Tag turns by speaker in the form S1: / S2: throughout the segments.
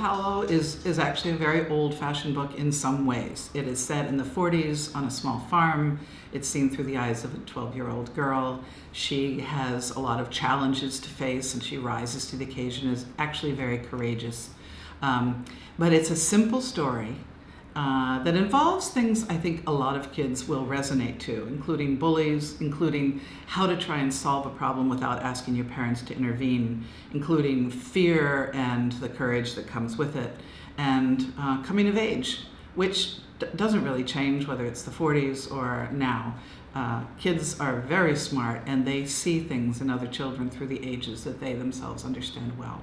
S1: Hollow is, is actually a very old-fashioned book in some ways. It is set in the 40s on a small farm. It's seen through the eyes of a 12-year-old girl. She has a lot of challenges to face and she rises to the occasion, is actually very courageous. Um, but it's a simple story uh, that involves things I think a lot of kids will resonate to, including bullies, including how to try and solve a problem without asking your parents to intervene, including fear and the courage that comes with it, and uh, coming of age, which doesn't really change whether it's the 40s or now. Uh, kids are very smart and they see things in other children through the ages that they themselves understand well.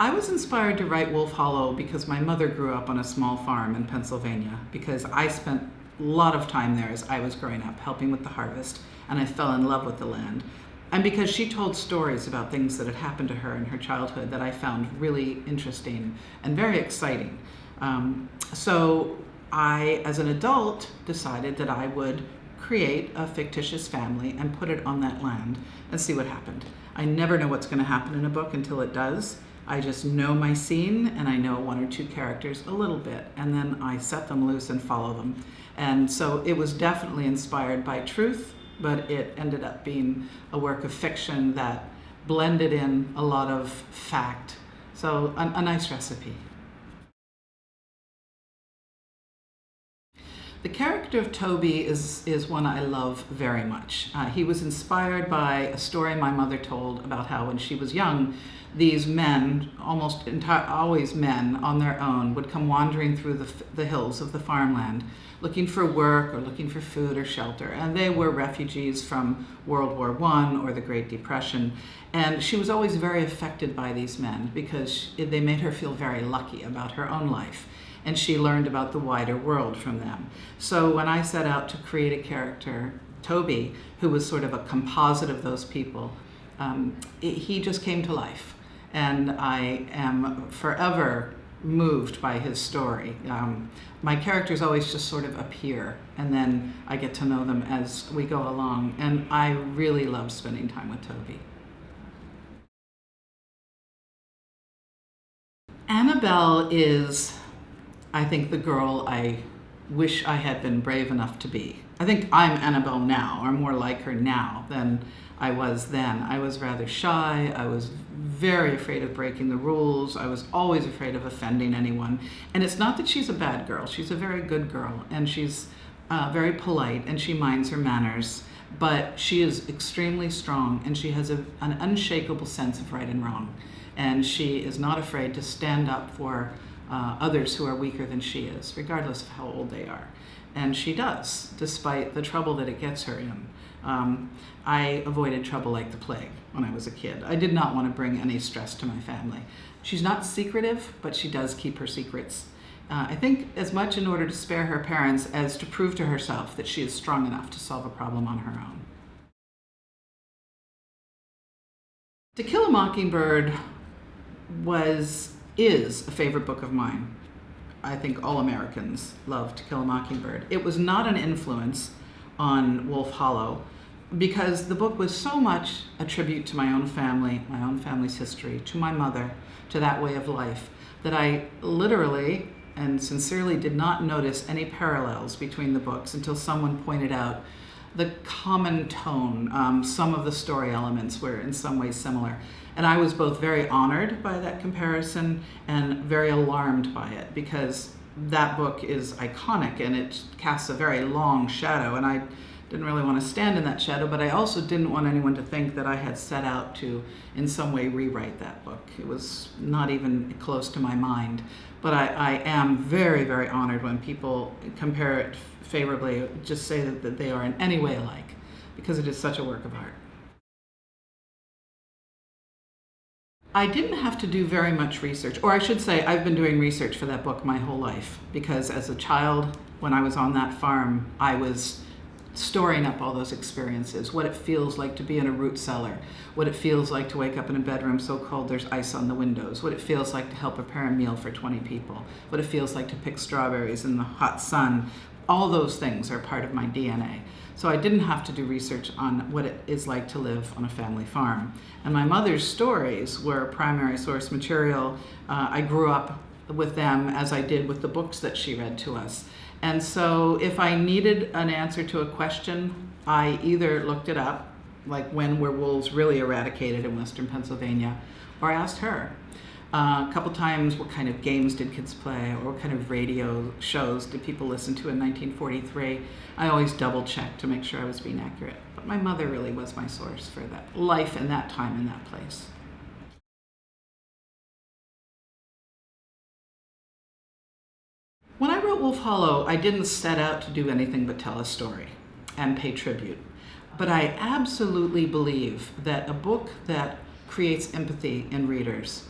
S1: I was inspired to write Wolf Hollow because my mother grew up on a small farm in Pennsylvania because I spent a lot of time there as I was growing up helping with the harvest and I fell in love with the land. And because she told stories about things that had happened to her in her childhood that I found really interesting and very exciting. Um, so I, as an adult, decided that I would create a fictitious family and put it on that land and see what happened. I never know what's going to happen in a book until it does. I just know my scene and I know one or two characters a little bit and then I set them loose and follow them. And so it was definitely inspired by truth, but it ended up being a work of fiction that blended in a lot of fact. So a, a nice recipe. The character of Toby is, is one I love very much. Uh, he was inspired by a story my mother told about how when she was young, these men, almost always men on their own, would come wandering through the, the hills of the farmland looking for work or looking for food or shelter. And they were refugees from World War I or the Great Depression. And she was always very affected by these men because they made her feel very lucky about her own life and she learned about the wider world from them. So when I set out to create a character, Toby, who was sort of a composite of those people, um, it, he just came to life. And I am forever moved by his story. Um, my characters always just sort of appear and then I get to know them as we go along. And I really love spending time with Toby. Annabelle is I think the girl I wish I had been brave enough to be. I think I'm Annabelle now, or more like her now than I was then. I was rather shy. I was very afraid of breaking the rules. I was always afraid of offending anyone. And it's not that she's a bad girl. She's a very good girl, and she's uh, very polite, and she minds her manners. But she is extremely strong, and she has a, an unshakable sense of right and wrong. And she is not afraid to stand up for uh, others who are weaker than she is, regardless of how old they are. And she does, despite the trouble that it gets her in. Um, I avoided trouble like the plague when I was a kid. I did not want to bring any stress to my family. She's not secretive, but she does keep her secrets. Uh, I think as much in order to spare her parents as to prove to herself that she is strong enough to solve a problem on her own. To Kill a Mockingbird was is a favorite book of mine. I think all Americans love To Kill a Mockingbird. It was not an influence on Wolf Hollow because the book was so much a tribute to my own family, my own family's history, to my mother, to that way of life, that I literally and sincerely did not notice any parallels between the books until someone pointed out the common tone. Um, some of the story elements were in some ways similar. And I was both very honored by that comparison and very alarmed by it because that book is iconic and it casts a very long shadow and I didn't really want to stand in that shadow, but I also didn't want anyone to think that I had set out to in some way rewrite that book. It was not even close to my mind. But I, I am very, very honored when people compare it favorably, just say that, that they are in any way alike, because it is such a work of art. I didn't have to do very much research, or I should say I've been doing research for that book my whole life because as a child, when I was on that farm, I was storing up all those experiences, what it feels like to be in a root cellar, what it feels like to wake up in a bedroom so cold there's ice on the windows, what it feels like to help prepare a meal for 20 people, what it feels like to pick strawberries in the hot sun, All those things are part of my DNA. So I didn't have to do research on what it is like to live on a family farm. And my mother's stories were primary source material. Uh, I grew up with them as I did with the books that she read to us. And so if I needed an answer to a question, I either looked it up, like when were wolves really eradicated in western Pennsylvania, or I asked her. Uh, a couple times, what kind of games did kids play, or what kind of radio shows did people listen to in 1943? I always double checked to make sure I was being accurate. But my mother really was my source for that life in that time in that place. I wrote Wolf Hollow, I didn't set out to do anything but tell a story and pay tribute. But I absolutely believe that a book that creates empathy in readers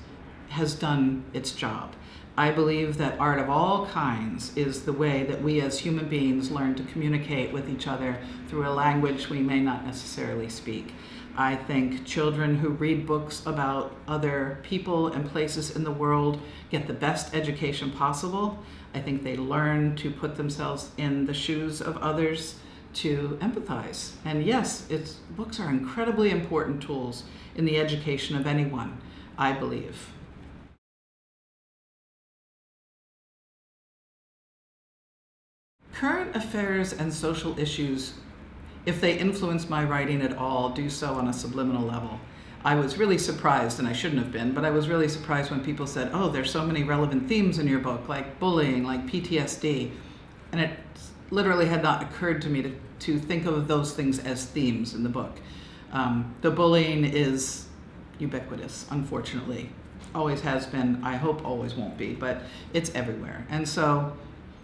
S1: has done its job. I believe that art of all kinds is the way that we as human beings learn to communicate with each other through a language we may not necessarily speak. I think children who read books about other people and places in the world get the best education possible. I think they learn to put themselves in the shoes of others to empathize. And yes, it's, books are incredibly important tools in the education of anyone, I believe. Current affairs and social issues, if they influence my writing at all, do so on a subliminal level. I was really surprised, and I shouldn't have been, but I was really surprised when people said, oh, there's so many relevant themes in your book, like bullying, like PTSD. And it literally had not occurred to me to, to think of those things as themes in the book. Um, the bullying is ubiquitous, unfortunately. Always has been, I hope always won't be, but it's everywhere. And so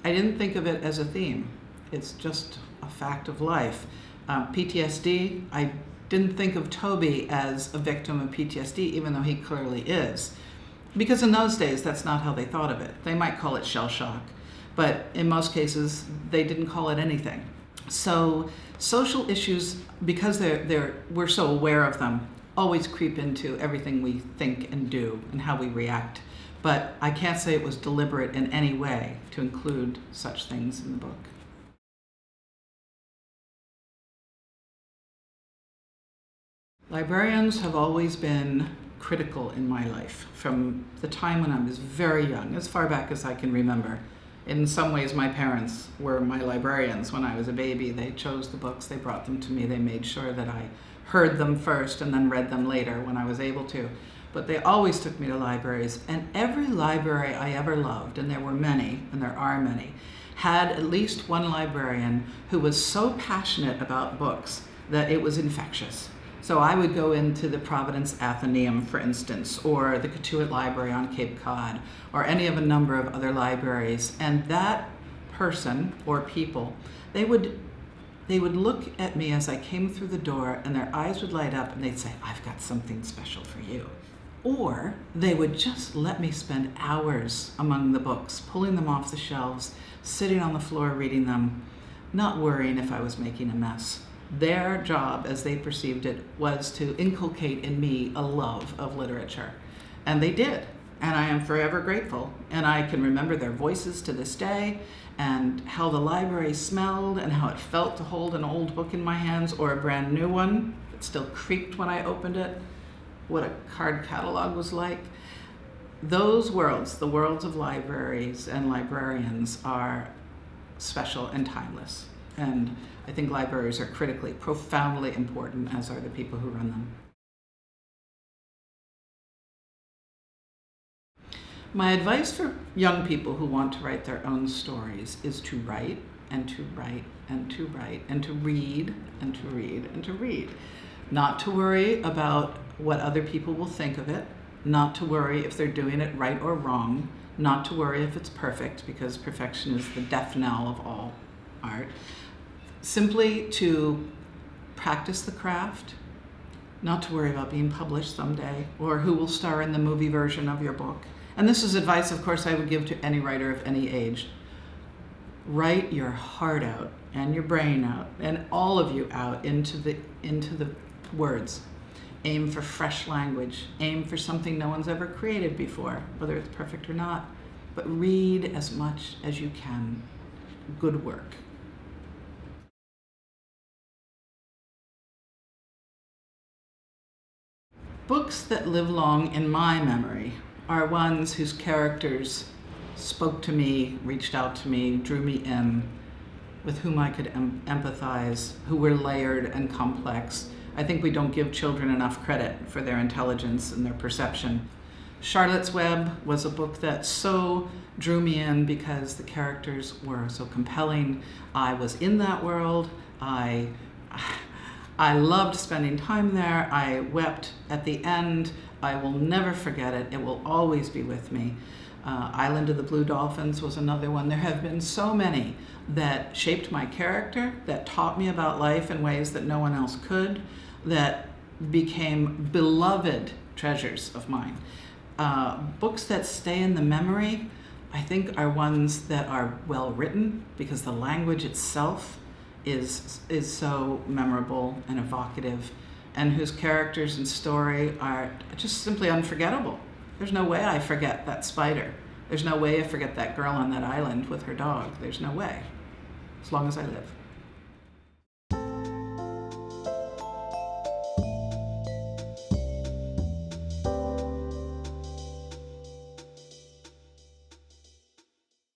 S1: I didn't think of it as a theme. It's just a fact of life. Um, PTSD, I didn't think of Toby as a victim of PTSD, even though he clearly is. Because in those days, that's not how they thought of it. They might call it shell shock, but in most cases, they didn't call it anything. So social issues, because they're, they're, we're so aware of them, always creep into everything we think and do and how we react but I can't say it was deliberate in any way to include such things in the book. Librarians have always been critical in my life from the time when I was very young, as far back as I can remember. In some ways, my parents were my librarians when I was a baby. They chose the books, they brought them to me, they made sure that I heard them first and then read them later when I was able to but they always took me to libraries. And every library I ever loved, and there were many, and there are many, had at least one librarian who was so passionate about books that it was infectious. So I would go into the Providence Athenaeum, for instance, or the Cotuit Library on Cape Cod, or any of a number of other libraries, and that person or people, they would they would look at me as I came through the door and their eyes would light up and they'd say, I've got something special for you. Or they would just let me spend hours among the books, pulling them off the shelves, sitting on the floor reading them, not worrying if I was making a mess. Their job, as they perceived it, was to inculcate in me a love of literature. And they did. And I am forever grateful. And I can remember their voices to this day and how the library smelled and how it felt to hold an old book in my hands or a brand new one that still creaked when I opened it what a card catalog was like. Those worlds, the worlds of libraries and librarians are special and timeless. And I think libraries are critically, profoundly important, as are the people who run them. My advice for young people who want to write their own stories is to write and to write and to write and to read and to read and to read. Not to worry about what other people will think of it, not to worry if they're doing it right or wrong, not to worry if it's perfect because perfection is the death knell of all art. Simply to practice the craft, not to worry about being published someday or who will star in the movie version of your book. And this is advice, of course, I would give to any writer of any age. Write your heart out and your brain out and all of you out into the, into the words aim for fresh language, aim for something no one's ever created before, whether it's perfect or not, but read as much as you can. Good work. Books that live long in my memory are ones whose characters spoke to me, reached out to me, drew me in, with whom I could em- empathize, who were layered and complex. I think we don't give children enough credit for their intelligence and their perception. Charlotte's Web was a book that so drew me in because the characters were so compelling. I was in that world. I I loved spending time there. I wept at the end. I will never forget it. It will always be with me. Uh, Island of the Blue Dolphins was another one. There have been so many that shaped my character, that taught me about life in ways that no one else could, that became beloved treasures of mine. Uh, books that stay in the memory, I think, are ones that are well written because the language itself is is so memorable and evocative, and whose characters and story are just simply unforgettable. There's no way I forget that spider. There's no way I forget that girl on that island with her dog. There's no way, as long as I live.